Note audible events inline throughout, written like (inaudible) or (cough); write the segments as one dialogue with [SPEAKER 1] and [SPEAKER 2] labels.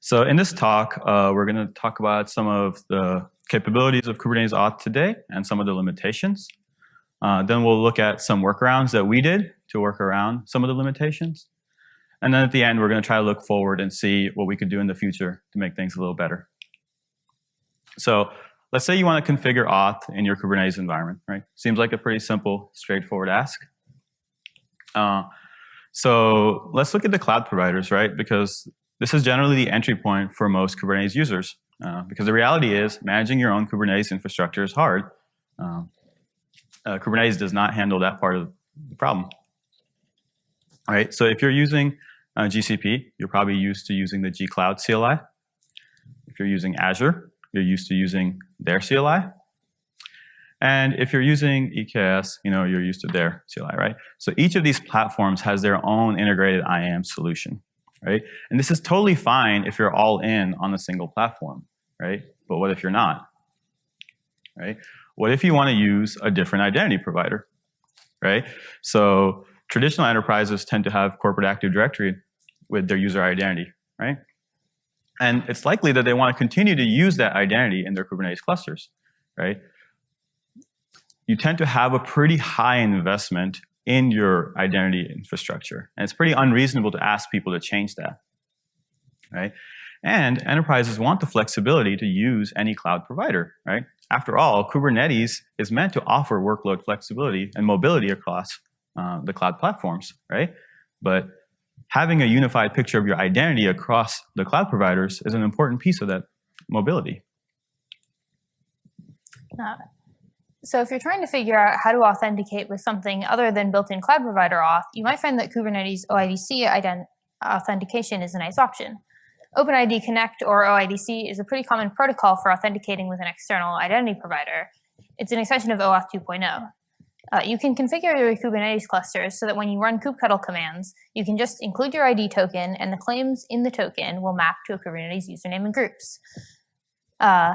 [SPEAKER 1] So in this talk, uh, we're going to talk about some of the capabilities of Kubernetes Auth today and some of the limitations. Uh, then we'll look at some workarounds that we did to work around some of the limitations. And then at the end, we're going to try to look forward and see what we could do in the future to make things a little better. So let's say you want to configure auth in your Kubernetes environment, right? Seems like a pretty simple, straightforward ask. Uh, so let's look at the cloud providers, right? Because this is generally the entry point for most Kubernetes users. Uh, because the reality is managing your own Kubernetes infrastructure is hard. Um, uh, Kubernetes does not handle that part of the problem. All right, so if you're using uh, GCP, you're probably used to using the gcloud CLI. If you're using Azure, you're used to using their CLI. And if you're using EKS, you know, you're used to their CLI, right? So each of these platforms has their own integrated IAM solution, right? And this is totally fine if you're all in on a single platform, right? But what if you're not, right? What if you want to use a different identity provider, right? So traditional enterprises tend to have corporate Active Directory with their user identity, right? And it's likely that they want to continue to use that identity in their Kubernetes clusters, right? You tend to have a pretty high investment in your identity infrastructure. And it's pretty unreasonable to ask people to change that, right? And enterprises want the flexibility to use any cloud provider, right? After all, Kubernetes is meant to offer workload flexibility and mobility across uh, the cloud platforms, right? But having a unified picture of your identity across the cloud providers is an important piece of that mobility.
[SPEAKER 2] Uh, so if you're trying to figure out how to authenticate with something other than built-in cloud provider auth, you might find that Kubernetes OIDC authentication is a nice option. OpenID Connect or OIDC is a pretty common protocol for authenticating with an external identity provider. It's an extension of OAuth 2.0. Uh, you can configure your Kubernetes clusters so that when you run kubectl commands, you can just include your ID token and the claims in the token will map to a Kubernetes username and groups. Uh,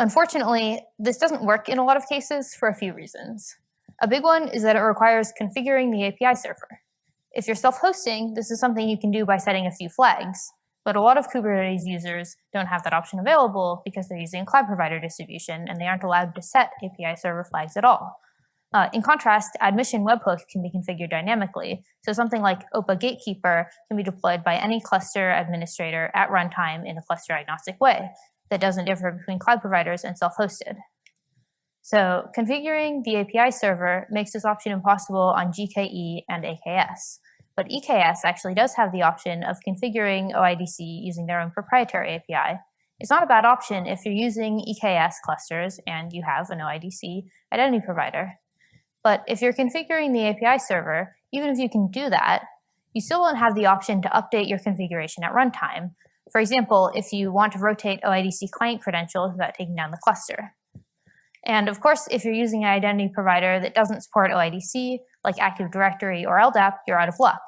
[SPEAKER 2] unfortunately, this doesn't work in a lot of cases for a few reasons. A big one is that it requires configuring the API server. If you're self-hosting, this is something you can do by setting a few flags. But a lot of Kubernetes users don't have that option available because they're using a cloud provider distribution and they aren't allowed to set API server flags at all. Uh, in contrast, admission webhook can be configured dynamically. So something like OPA Gatekeeper can be deployed by any cluster administrator at runtime in a cluster agnostic way that doesn't differ between cloud providers and self-hosted. So configuring the API server makes this option impossible on GKE and AKS. But EKS actually does have the option of configuring OIDC using their own proprietary API. It's not a bad option if you're using EKS clusters and you have an OIDC identity provider. But if you're configuring the API server, even if you can do that, you still won't have the option to update your configuration at runtime. For example, if you want to rotate OIDC client credentials without taking down the cluster. And of course, if you're using an identity provider that doesn't support OIDC, like Active Directory or LDAP, you're out of luck.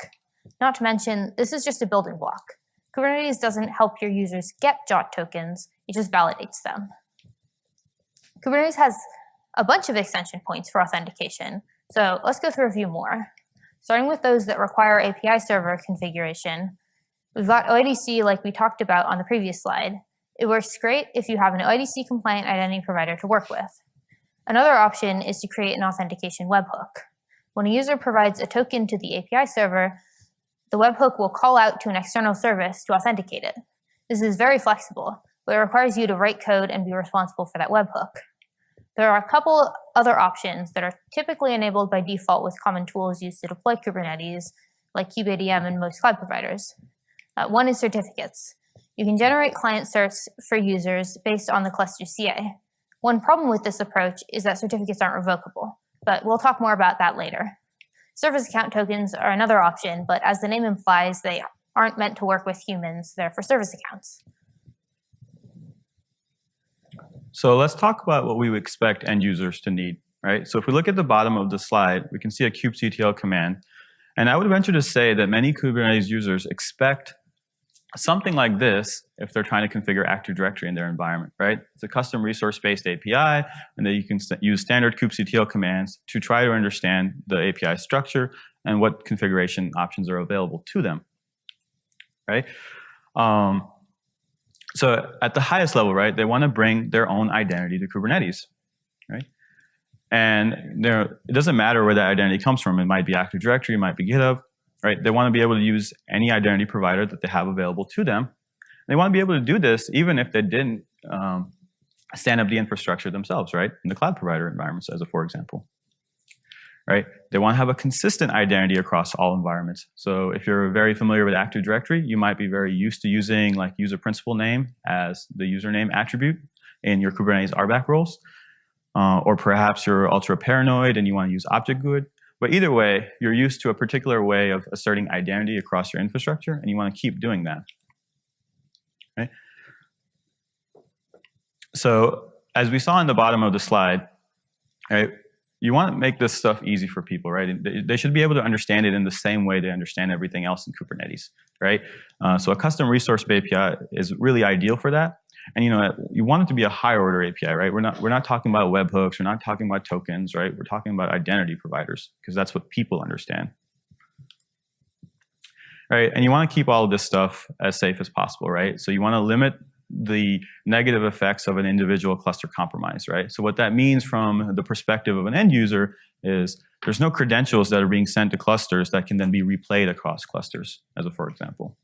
[SPEAKER 2] Not to mention, this is just a building block. Kubernetes doesn't help your users get JWT tokens, it just validates them. Kubernetes has a bunch of extension points for authentication. So let's go through a few more. Starting with those that require API server configuration, we've got OIDC like we talked about on the previous slide. It works great if you have an OIDC compliant identity provider to work with. Another option is to create an authentication webhook. When a user provides a token to the API server, the webhook will call out to an external service to authenticate it. This is very flexible, but it requires you to write code and be responsible for that webhook. There are a couple other options that are typically enabled by default with common tools used to deploy Kubernetes, like kubeadm and most cloud providers. Uh, one is certificates. You can generate client certs for users based on the cluster CA. One problem with this approach is that certificates aren't revocable, but we'll talk more about that later. Service account tokens are another option, but as the name implies, they aren't meant to work with humans, they're for service accounts.
[SPEAKER 1] So let's talk about what we expect end users to need, right? So if we look at the bottom of the slide, we can see a kubectl command. And I would venture to say that many Kubernetes users expect something like this if they're trying to configure Active Directory in their environment, right? It's a custom resource-based API, and then you can use standard kubectl commands to try to understand the API structure and what configuration options are available to them, right? Um, so at the highest level, right, they want to bring their own identity to Kubernetes, right? And it doesn't matter where that identity comes from. It might be Active Directory, it might be GitHub, right? They want to be able to use any identity provider that they have available to them. They want to be able to do this even if they didn't um, stand up the infrastructure themselves, right? In the cloud provider environments, as a for example right? They want to have a consistent identity across all environments. So if you're very familiar with Active Directory, you might be very used to using like user principal name as the username attribute in your Kubernetes RBAC roles. Uh, or perhaps you're ultra paranoid and you want to use object GUID. But either way, you're used to a particular way of asserting identity across your infrastructure, and you want to keep doing that. Right? So as we saw in the bottom of the slide, right, you want to make this stuff easy for people, right? They should be able to understand it in the same way they understand everything else in Kubernetes, right? Uh, so a custom resource API is really ideal for that. And you know, you want it to be a higher order API, right? We're not we're not talking about webhooks, we're not talking about tokens, right? We're talking about identity providers because that's what people understand. Right? And you want to keep all of this stuff as safe as possible, right? So you want to limit the negative effects of an individual cluster compromise, right? So what that means from the perspective of an end user is there's no credentials that are being sent to clusters that can then be replayed across clusters, as a for example.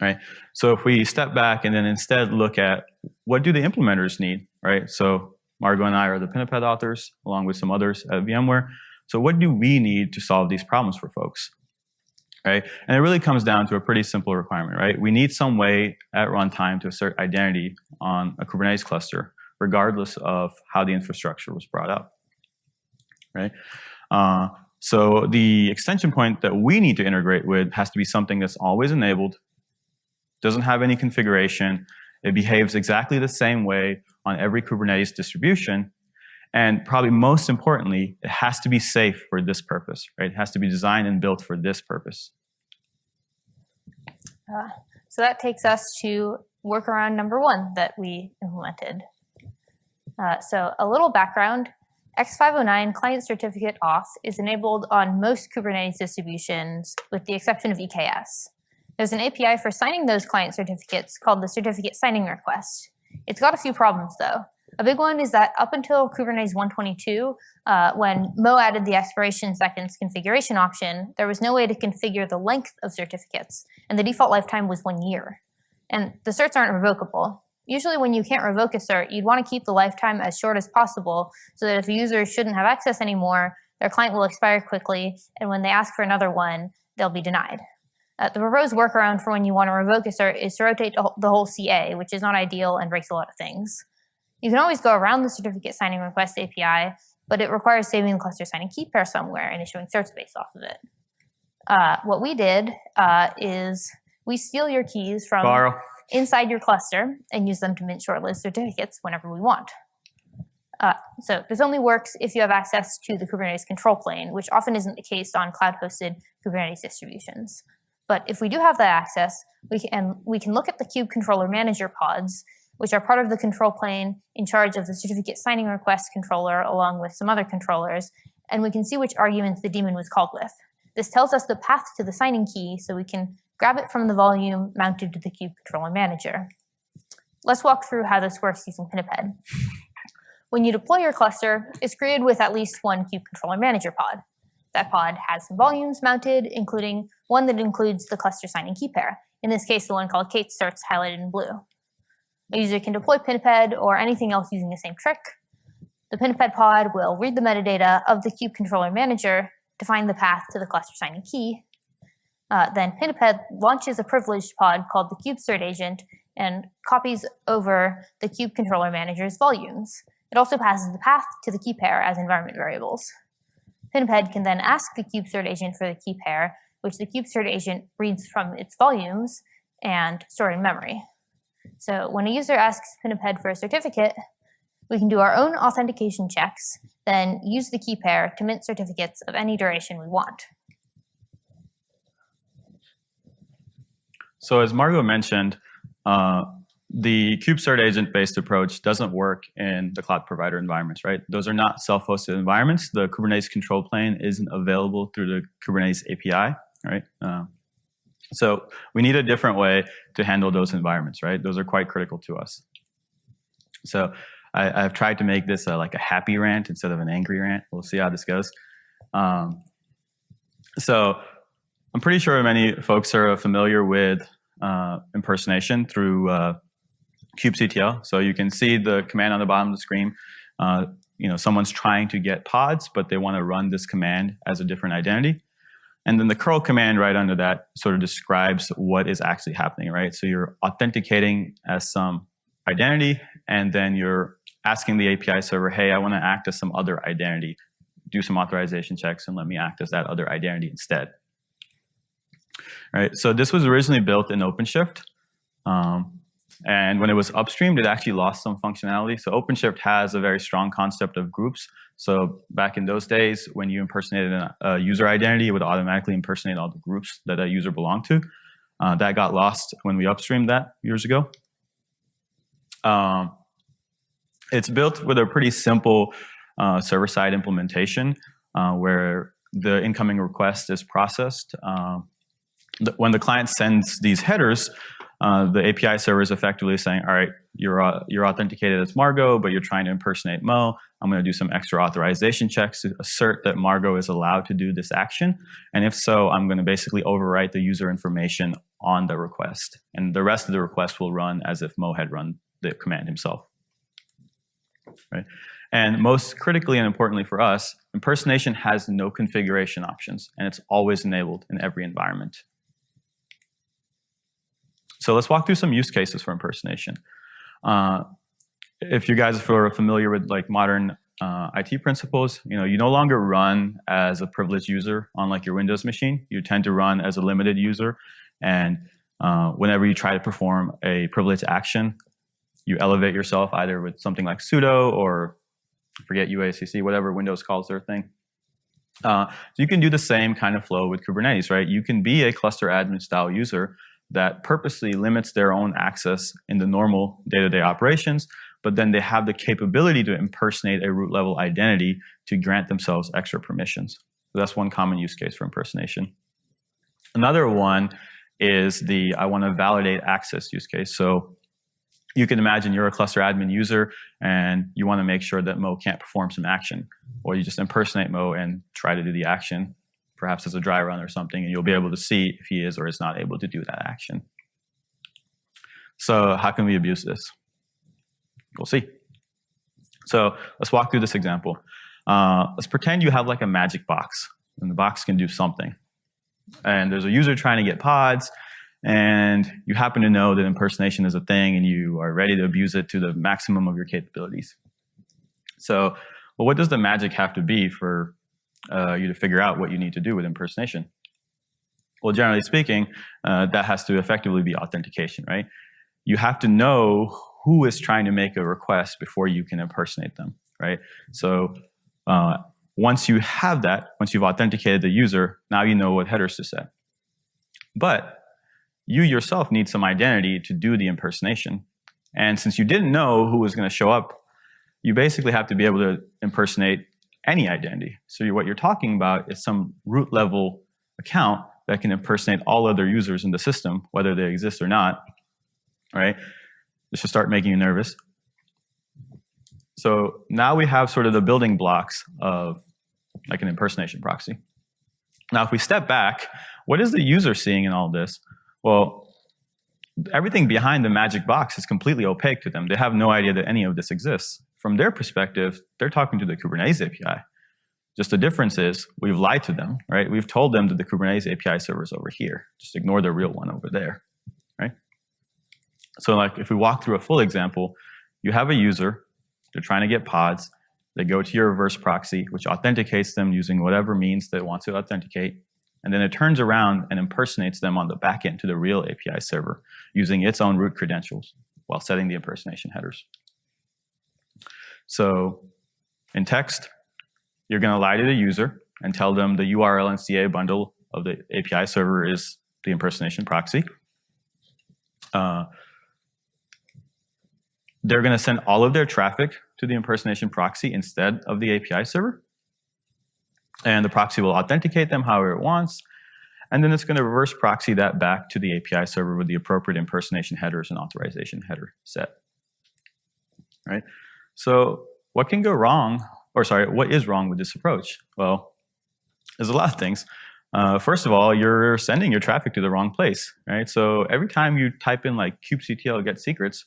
[SPEAKER 1] Right? So if we step back and then instead look at what do the implementers need, right? So Margot and I are the Pinniped authors, along with some others at VMware. So what do we need to solve these problems for folks? right? And it really comes down to a pretty simple requirement, right? We need some way at runtime to assert identity on a Kubernetes cluster, regardless of how the infrastructure was brought up, right? Uh, so the extension point that we need to integrate with has to be something that's always enabled, doesn't have any configuration, it behaves exactly the same way on every Kubernetes distribution, and probably most importantly, it has to be safe for this purpose, right? It has to be designed and built for this purpose.
[SPEAKER 2] Uh, so that takes us to workaround number one that we implemented. Uh, so a little background, X509 client certificate auth is enabled on most Kubernetes distributions with the exception of EKS. There's an API for signing those client certificates called the certificate signing request. It's got a few problems though. A big one is that up until Kubernetes 122, uh, when Mo added the expiration seconds configuration option, there was no way to configure the length of certificates, and the default lifetime was one year. And the certs aren't revocable. Usually when you can't revoke a cert, you'd want to keep the lifetime as short as possible so that if a user shouldn't have access anymore, their client will expire quickly, and when they ask for another one, they'll be denied. Uh, the proposed workaround for when you want to revoke a cert is to rotate the whole CA, which is not ideal and breaks a lot of things. You can always go around the certificate signing request API, but it requires saving the cluster signing key pair somewhere and issuing certs based off of it. Uh, what we did uh, is we steal your keys from
[SPEAKER 1] Borrow.
[SPEAKER 2] inside your cluster and use them to mint short-lived certificates whenever we want. Uh, so this only works if you have access to the Kubernetes control plane, which often isn't the case on cloud-hosted Kubernetes distributions. But if we do have that access, we can, we can look at the kube controller manager pods which are part of the control plane in charge of the certificate signing request controller along with some other controllers, and we can see which arguments the daemon was called with. This tells us the path to the signing key so we can grab it from the volume mounted to the kube controller manager. Let's walk through how this works using Pinniped. When you deploy your cluster, it's created with at least one kube controller manager pod. That pod has some volumes mounted, including one that includes the cluster signing key pair, in this case the one called k8s-certs highlighted in blue. A user can deploy Pinniped or anything else using the same trick. The Pinniped pod will read the metadata of the kube controller manager to find the path to the cluster signing key. Uh, then Pinniped launches a privileged pod called the kube cert agent and copies over the kube controller manager's volumes. It also passes the path to the key pair as environment variables. Pinniped can then ask the kube agent for the key pair, which the kube agent reads from its volumes and store in memory. So when a user asks Pinniped for a certificate, we can do our own authentication checks, then use the key pair to mint certificates of any duration we want.
[SPEAKER 1] So as Margot mentioned, uh, the kubecert agent-based approach doesn't work in the cloud provider environments, right? Those are not self-hosted environments. The Kubernetes control plane isn't available through the Kubernetes API, right? Uh, So we need a different way to handle those environments, right? Those are quite critical to us. So I, have tried to make this a, like a happy rant instead of an angry rant. We'll see how this goes. Um, so I'm pretty sure many folks are familiar with uh, impersonation through uh, kubectl. So you can see the command on the bottom of the screen. Uh, you know, someone's trying to get pods, but they want to run this command as a different identity. And then the curl command right under that sort of describes what is actually happening, right? So you're authenticating as some identity, and then you're asking the API server, hey, I want to act as some other identity. Do some authorization checks and let me act as that other identity instead. Right, so this was originally built in OpenShift. Um, and when it was upstreamed, it actually lost some functionality. So OpenShift has a very strong concept of groups. So back in those days, when you impersonated a, user identity, it would automatically impersonate all the groups that a user belonged to. Uh, that got lost when we upstreamed that years ago. Um, it's built with a pretty simple uh, server-side implementation uh, where the incoming request is processed. Uh, when the client sends these headers, uh, the API server is effectively saying, all right, you're, uh, you're authenticated as Margot, but you're trying to impersonate Mo. I'm going to do some extra authorization checks to assert that Margot is allowed to do this action. And if so, I'm going to basically overwrite the user information on the request. And the rest of the request will run as if Mo had run the command himself. Right? And most critically and importantly for us, impersonation has no configuration options, and it's always enabled in every environment. So let's walk through some use cases for impersonation. Uh, if you guys are familiar with like modern uh, IT principles, you know, you no longer run as a privileged user on like your Windows machine. You tend to run as a limited user. And uh, whenever you try to perform a privileged action, you elevate yourself either with something like sudo or forget UACC, whatever Windows calls their thing. Uh, so you can do the same kind of flow with Kubernetes, right? You can be a cluster admin style user that purposely limits their own access in the normal day-to-day -day operations, but then they have the capability to impersonate a root level identity to grant themselves extra permissions. So that's one common use case for impersonation. Another one is the I want to validate access use case. So you can imagine you're a cluster admin user and you want to make sure that Mo can't perform some action. Or you just impersonate Mo and try to do the action, perhaps as a dry run or something, and you'll be able to see if he is or is not able to do that action. So how can we abuse this? We'll see. So let's walk through this example. Uh, let's pretend you have like a magic box, and the box can do something. And there's a user trying to get pods, and you happen to know that impersonation is a thing and you are ready to abuse it to the maximum of your capabilities. So, well, what does the magic have to be for uh, you to figure out what you need to do with impersonation? Well, generally speaking, uh, that has to effectively be authentication, right? You have to know who is trying to make a request before you can impersonate them, right? So uh, once you have that, once you've authenticated the user, now you know what headers to set. But you yourself need some identity to do the impersonation. And since you didn't know who was going to show up, you basically have to be able to impersonate any identity. So what you're talking about is some root level account that can impersonate all other users in the system, whether they exist or not. right? This should start making you nervous. So now we have sort of the building blocks of like an impersonation proxy. Now, if we step back, what is the user seeing in all this? Well, everything behind the magic box is completely opaque to them. They have no idea that any of this exists. From their perspective, they're talking to the Kubernetes API. Just the difference is we've lied to them, right? We've told them that the Kubernetes API server is over here. Just ignore the real one over there, right? So like if we walk through a full example, you have a user, they're trying to get pods, they go to your reverse proxy, which authenticates them using whatever means they want to authenticate and then it turns around and impersonates them on the backend to the real API server using its own root credentials while setting the impersonation headers. So in text, you're going to lie to the user and tell them the URL and CA bundle of the API server is the impersonation proxy. Uh, they're going to send all of their traffic to the impersonation proxy instead of the API server and the proxy will authenticate them however it wants. And then it's going to reverse proxy that back to the API server with the appropriate impersonation headers and authorization header set. Right? So what can go wrong, or sorry, what is wrong with this approach? Well, there's a lot of things. Uh, first of all, you're sending your traffic to the wrong place, right? So every time you type in like kubectl get secrets,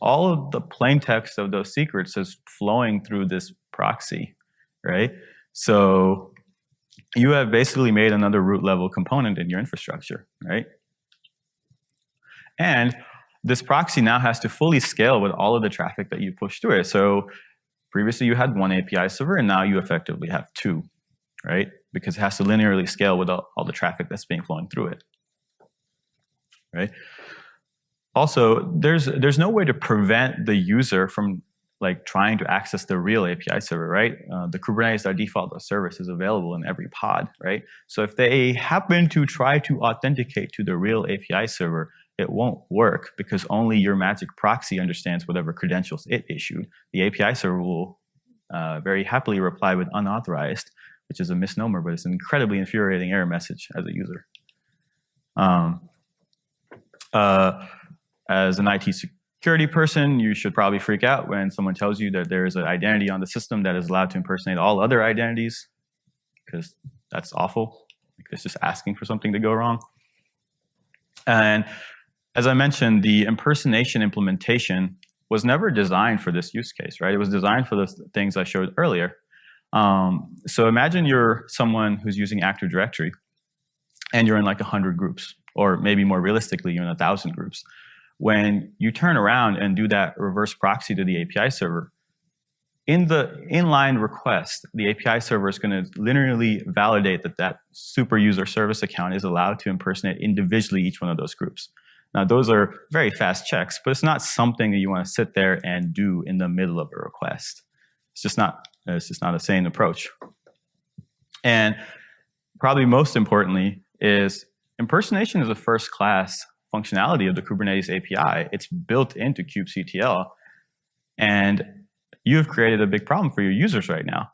[SPEAKER 1] all of the plain text of those secrets is flowing through this proxy, right? So you have basically made another root level component in your infrastructure, right? And this proxy now has to fully scale with all of the traffic that you push through it. So previously you had one API server and now you effectively have two, right? Because it has to linearly scale with all, all the traffic that's being flowing through it, right? Also, there's there's no way to prevent the user from like trying to access the real API server, right? Uh, the Kubernetes.default service is available in every pod, right? So if they happen to try to authenticate to the real API server, it won't work because only your magic proxy understands whatever credentials it issued. The API server will uh, very happily reply with unauthorized, which is a misnomer, but it's an incredibly infuriating error message as a user. Um, uh, as an IT security person, you should probably freak out when someone tells you that there is an identity on the system that is allowed to impersonate all other identities, because that's awful. It's just asking for something to go wrong. And as I mentioned, the impersonation implementation was never designed for this use case, right? It was designed for the things I showed earlier. Um, so imagine you're someone who's using Active Directory and you're in like 100 groups, or maybe more realistically, you're in 1,000 groups when you turn around and do that reverse proxy to the API server, in the inline request, the API server is going to linearly validate that that super user service account is allowed to impersonate individually each one of those groups. Now, those are very fast checks, but it's not something that you want to sit there and do in the middle of a request. It's just not, it's just not a sane approach. And probably most importantly is impersonation is a first class functionality of the Kubernetes API. It's built into kubectl. And you have created a big problem for your users right now.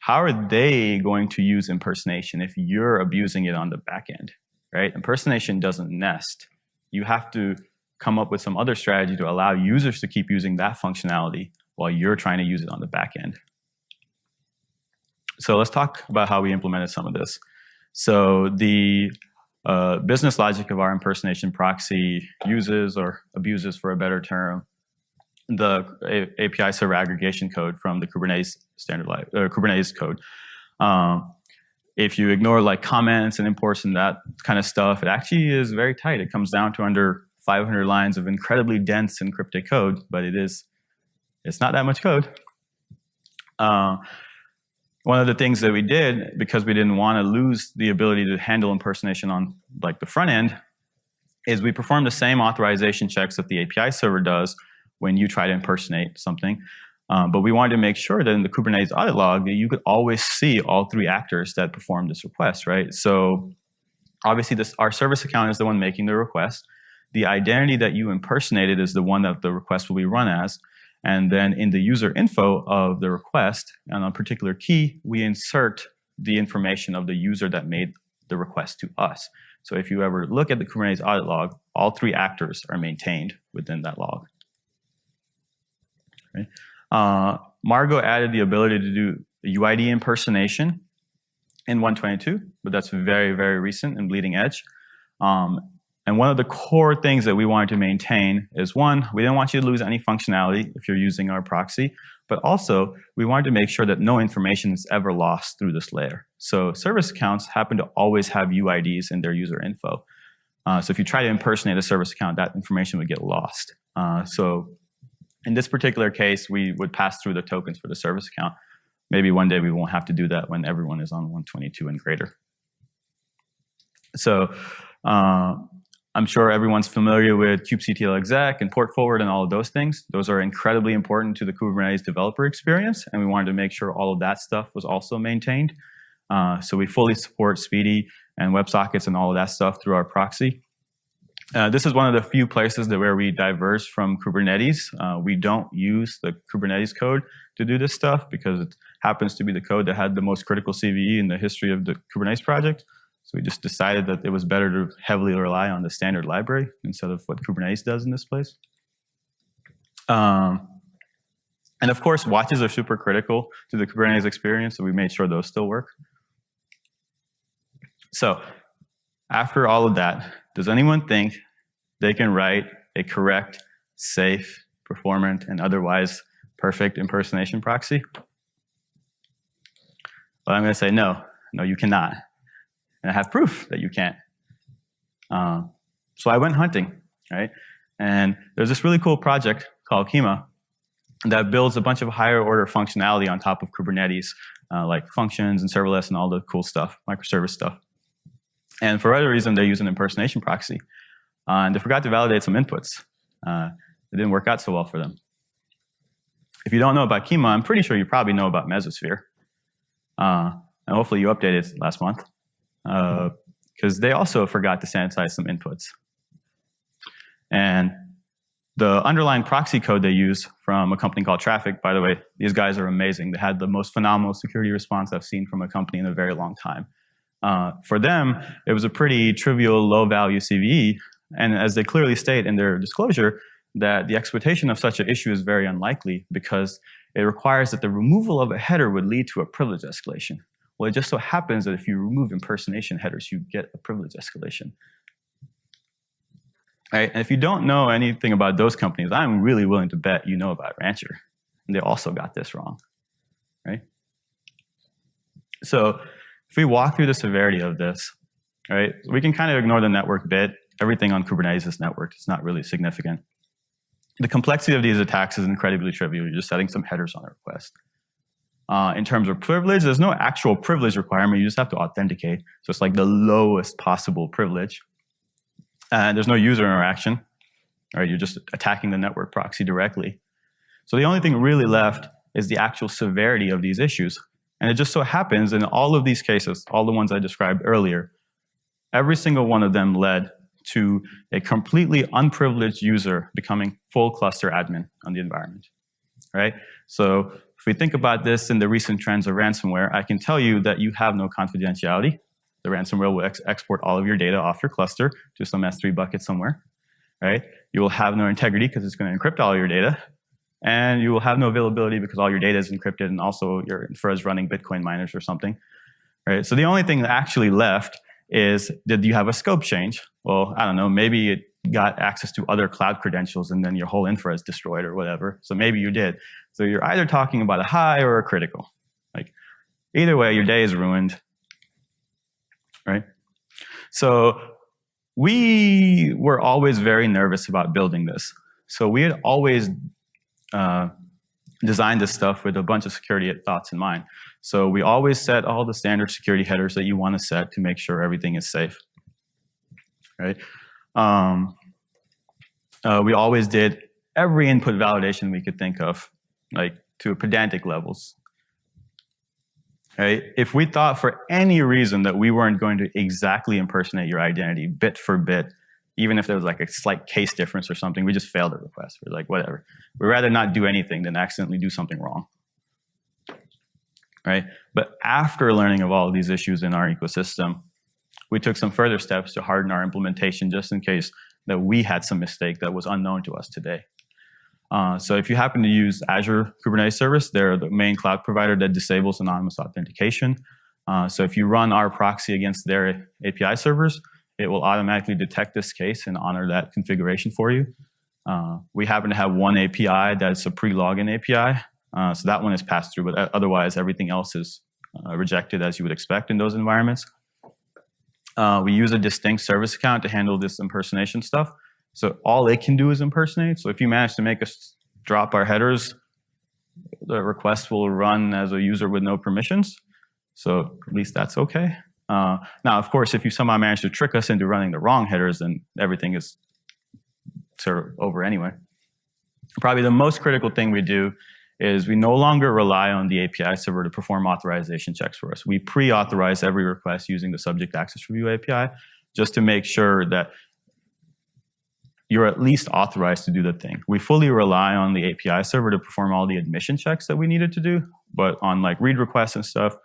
[SPEAKER 1] How are they going to use impersonation if you're abusing it on the back end, right? Impersonation doesn't nest. You have to come up with some other strategy to allow users to keep using that functionality while you're trying to use it on the back end. So let's talk about how we implemented some of this. So the uh, business logic of our impersonation proxy uses or abuses, for a better term, the a API server aggregation code from the Kubernetes standard uh, Kubernetes code. Um, if you ignore like comments and imports and that kind of stuff, it actually is very tight. It comes down to under 500 lines of incredibly dense encrypted code, but it is, it's not that much code. Uh, one of the things that we did because we didn't want to lose the ability to handle impersonation on like the front end is we perform the same authorization checks that the API server does when you try to impersonate something. Um, but we wanted to make sure that in the Kubernetes audit log that you could always see all three actors that performed this request, right? So obviously this our service account is the one making the request. The identity that you impersonated is the one that the request will be run as. And then in the user info of the request, on a particular key, we insert the information of the user that made the request to us. So if you ever look at the Kubernetes audit log, all three actors are maintained within that log. Okay. Uh, Margot added the ability to do UID impersonation in 122, but that's very, very recent and bleeding edge. Um, and one of the core things that we wanted to maintain is one, we didn't want you to lose any functionality if you're using our proxy, but also we wanted to make sure that no information is ever lost through this layer. So service accounts happen to always have UIDs in their user info. Uh, so if you try to impersonate a service account, that information would get lost. Uh, so in this particular case, we would pass through the tokens for the service account. Maybe one day we won't have to do that when everyone is on 122 and greater. So uh, I'm sure everyone's familiar with kubectl exec and port forward and all of those things. Those are incredibly important to the Kubernetes developer experience, and we wanted to make sure all of that stuff was also maintained. Uh, so we fully support SPDY and WebSockets and all of that stuff through our proxy. Uh, this is one of the few places that where we diverge from Kubernetes. Uh, we don't use the Kubernetes code to do this stuff because it happens to be the code that had the most critical CVE in the history of the Kubernetes project. So we just decided that it was better to heavily rely on the standard library instead of what Kubernetes does in this place. Um, and of course, watches are super critical to the Kubernetes experience, so we made sure those still work. So after all of that, does anyone think they can write a correct, safe, performant, and otherwise perfect impersonation proxy? Well, I'm going to say no. No, you cannot. And I have proof that you can't. Um, so I went hunting, right? And there's this really cool project called Kyma that builds a bunch of higher order functionality on top of Kubernetes, uh, like functions and serverless and all the cool stuff, microservice stuff. And for whatever reason, they use an impersonation proxy. Uh, and they forgot to validate some inputs. Uh, it didn't work out so well for them. If you don't know about Kyma, I'm pretty sure you probably know about Mesosphere. Uh, and hopefully you updated last month. Because uh, they also forgot to sanitize some inputs. And the underlying proxy code they use from a company called Traefik, by the way, these guys are amazing. They had the most phenomenal security response I've seen from a company in a very long time. Uh, for them, it was a pretty trivial low-value CVE, and as they clearly state in their disclosure, that the exploitation of such an issue is very unlikely because it requires that the removal of a header would lead to a privilege escalation. Well, it just so happens that if you remove impersonation headers, you get a privilege escalation. Right? And if you don't know anything about those companies, I'm really willing to bet you know about Rancher. And they also got this wrong. Right? So if we walk through the severity of this, right, we can kind of ignore the network bit. Everything on Kubernetes is networked. It's not really significant. The complexity of these attacks is incredibly trivial. You're just setting some headers on a request. Uh, in terms of privilege, there's no actual privilege requirement. You just have to authenticate. So it's like the lowest possible privilege. And there's no user interaction. Right? You're just attacking the network proxy directly. So the only thing really left is the actual severity of these issues. And it just so happens in all of these cases, all the ones I described earlier, every single one of them led to a completely unprivileged user becoming full cluster admin on the environment, right? So if we think about this in the recent trends of ransomware, I can tell you that you have no confidentiality. The ransomware will ex export all of your data off your cluster to some S3 bucket somewhere, right? You will have no integrity because it's going to encrypt all your data. And you will have no availability because all your data is encrypted and also your infra is running Bitcoin miners or something, right? So the only thing that actually left is did you have a scope change? Well, I don't know, maybe it got access to other cloud credentials and then your whole infra is destroyed or whatever. So maybe you did. So you're either talking about a high or a critical. Like either way, your day is ruined, right? So we were always very nervous about building this. So we had always uh, designed this stuff with a bunch of security thoughts in mind. So we always set all the standard security headers that you want to set to make sure everything is safe. Right? Um, uh, we always did every input validation we could think of, like to pedantic levels. Right? If we thought for any reason that we weren't going to exactly impersonate your identity bit for bit, even if there was like a slight case difference or something, we just failed the request. We're like, whatever. We'd rather not do anything than accidentally do something wrong right? But after learning of all of these issues in our ecosystem, we took some further steps to harden our implementation just in case that we had some mistake that was unknown to us today. Uh, so if you happen to use Azure Kubernetes Service, they're the main cloud provider that disables anonymous authentication. Uh, so if you run our proxy against their API servers, it will automatically detect this case and honor that configuration for you. Uh, we happen to have one API that's a pre-login API uh, so that one is passed through, but otherwise everything else is uh, rejected as you would expect in those environments. Uh, we use a distinct service account to handle this impersonation stuff. So all it can do is impersonate. So if you manage to make us drop our headers, the request will run as a user with no permissions. So at least that's okay. Uh, now, of course, if you somehow manage to trick us into running the wrong headers, then everything is sort of over anyway. Probably the most critical thing we do is we no longer rely on the API server to perform authorization checks for us. We pre-authorize every request using the subject access review API just to make sure that you're at least authorized to do the thing. We fully rely on the API server to perform all the admission checks that we needed to do, but on like read requests and stuff,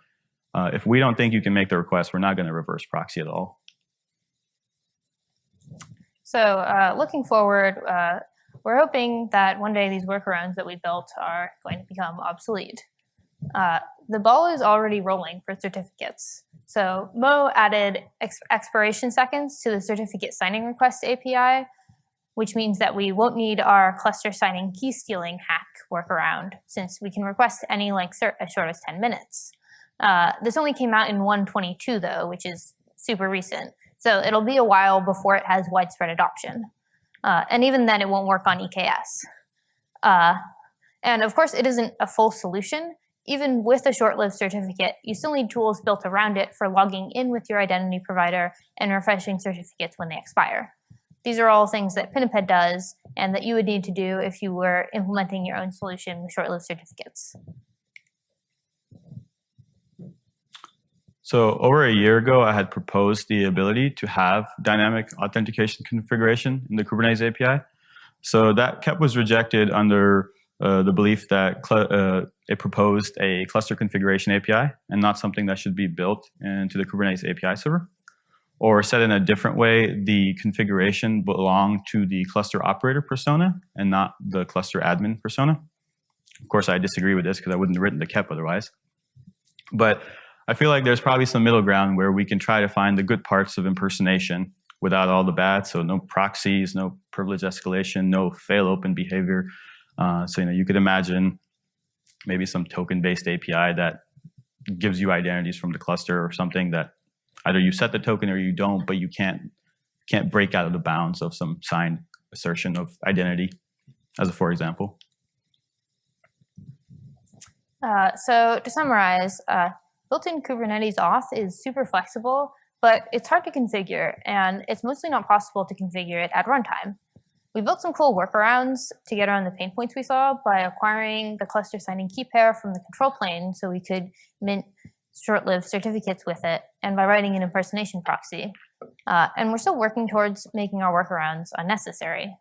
[SPEAKER 1] Uh, if we don't think you can make the request, we're not going to reverse proxy at all.
[SPEAKER 2] So uh, looking forward, uh, we're hoping that one day these workarounds that we built are going to become obsolete. Uh, the ball is already rolling for certificates. So Mo added ex expiration seconds to the certificate signing request API, which means that we won't need our cluster signing key stealing hack workaround since we can request any length cert as short as 10 minutes. Uh, this only came out in 122 though, which is super recent. So it'll be a while before it has widespread adoption. Uh, and even then it won't work on EKS. Uh, and of course it isn't a full solution. Even with a short-lived certificate, you still need tools built around it for logging in with your identity provider and refreshing certificates when they expire. These are all things that Pinniped does and that you would need to do if you were implementing your own solution with short-lived certificates.
[SPEAKER 1] So over a year ago, I had proposed the ability to have dynamic authentication configuration in the Kubernetes API. So that KEP was rejected under uh, the belief that uh, it proposed a cluster configuration API and not something that should be built into the Kubernetes API server. Or said in a different way, the configuration belonged to the cluster operator persona and not the cluster admin persona. Of course, I disagree with this because I wouldn't have written the KEP otherwise. But I feel like there's probably some middle ground where we can try to find the good parts of impersonation without all the bad. So no proxies, no privilege escalation, no fail open behavior. Uh, so you know you could imagine maybe some token-based API that gives you identities from the cluster or something that either you set the token or you don't, but you can't can't break out of the bounds of some signed assertion of identity, as a for example.
[SPEAKER 2] Uh, so to summarize, uh, built-in Kubernetes auth is super flexible, but it's hard to configure, and it's mostly not possible to configure it at runtime. We built some cool workarounds to get around the pain points we saw by acquiring the cluster signing key pair from the control plane so we could mint short-lived certificates with it, and by writing an impersonation proxy. Uh, and we're still working towards making our workarounds unnecessary.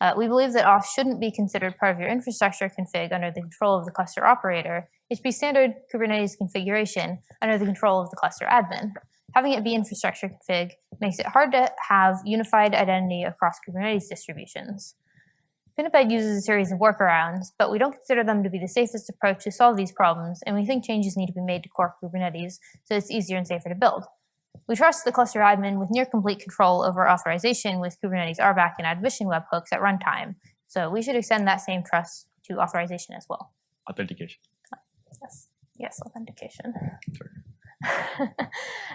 [SPEAKER 2] Uh, we believe that auth shouldn't be considered part of your infrastructure config under the control of the cluster operator. Be standard Kubernetes configuration under the control of the cluster admin. Having it be infrastructure config makes it hard to have unified identity across Kubernetes distributions. Pinniped uses a series of workarounds, but we don't consider them to be the safest approach to solve these problems, and we think changes need to be made to core Kubernetes so it's easier and safer to build. We trust the cluster admin with near complete control over authorization with Kubernetes RBAC and admission webhooks at runtime, so we should extend that same trust to authorization as well.
[SPEAKER 1] Authentication.
[SPEAKER 2] Yes, yes, authentication. (laughs)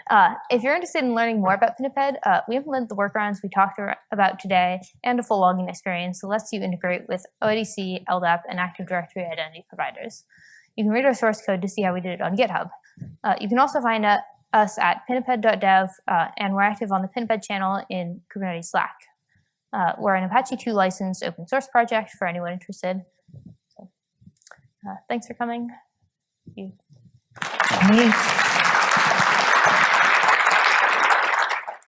[SPEAKER 2] uh, if you're interested in learning more about Pinniped, uh, we implement the workarounds we talked about today and a full logging experience that lets you integrate with OIDC, LDAP, and Active Directory identity providers. You can read our source code to see how we did it on GitHub. Uh, you can also find uh, us at pinniped.dev, uh, and we're active on the Pinniped channel in Kubernetes Slack. Uh, we're an Apache 2 licensed open source project for anyone interested. So, thanks for coming.
[SPEAKER 3] Thanks.